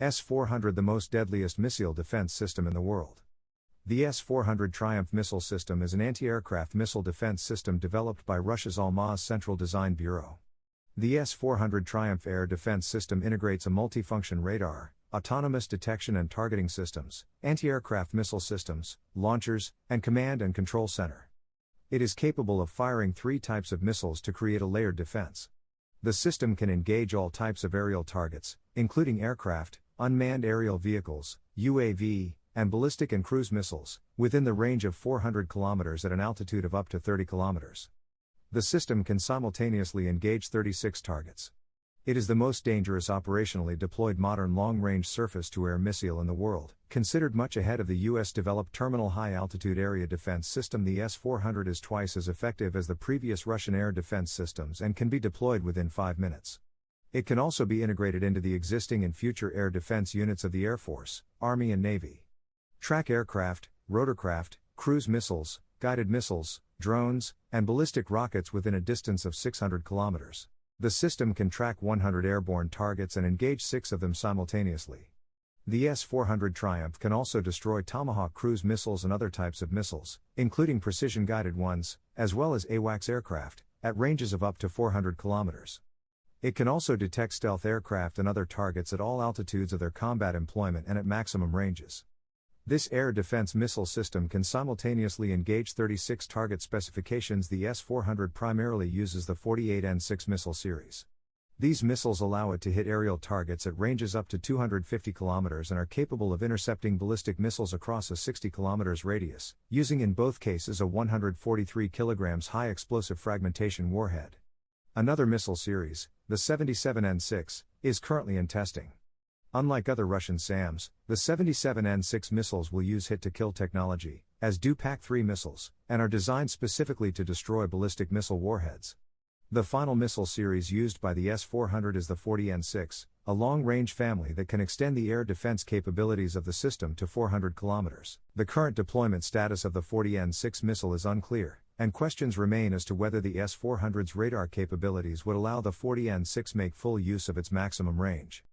S 400 the most deadliest missile defense system in the world. The S 400 Triumph missile system is an anti aircraft missile defense system developed by Russia's Almaz Central Design Bureau. The S 400 Triumph air defense system integrates a multifunction radar, autonomous detection and targeting systems, anti aircraft missile systems, launchers, and command and control center. It is capable of firing three types of missiles to create a layered defense. The system can engage all types of aerial targets, including aircraft, unmanned aerial vehicles, UAV, and ballistic and cruise missiles, within the range of 400 km at an altitude of up to 30 km. The system can simultaneously engage 36 targets. It is the most dangerous operationally deployed modern long range surface to air missile in the world, considered much ahead of the US developed Terminal High Altitude Area Defense System. The S 400 is twice as effective as the previous Russian air defense systems and can be deployed within five minutes. It can also be integrated into the existing and future air defense units of the Air Force, Army, and Navy. Track aircraft, rotorcraft, cruise missiles, guided missiles, drones, and ballistic rockets within a distance of 600 kilometers. The system can track 100 airborne targets and engage six of them simultaneously. The S 400 Triumph can also destroy Tomahawk cruise missiles and other types of missiles, including precision guided ones, as well as AWACS aircraft, at ranges of up to 400 kilometers. It can also detect stealth aircraft and other targets at all altitudes of their combat employment and at maximum ranges. This air defense missile system can simultaneously engage 36 target specifications. The S 400 primarily uses the 48N6 missile series. These missiles allow it to hit aerial targets at ranges up to 250 km and are capable of intercepting ballistic missiles across a 60 km radius, using in both cases a 143 kg high explosive fragmentation warhead. Another missile series, the 77N6, is currently in testing. Unlike other Russian SAMs, the 77N6 missiles will use hit to kill technology, as do PAC 3 missiles, and are designed specifically to destroy ballistic missile warheads. The final missile series used by the S 400 is the 40N6, a long range family that can extend the air defense capabilities of the system to 400 kilometers. The current deployment status of the 40N6 missile is unclear, and questions remain as to whether the S 400's radar capabilities would allow the 40N6 make full use of its maximum range.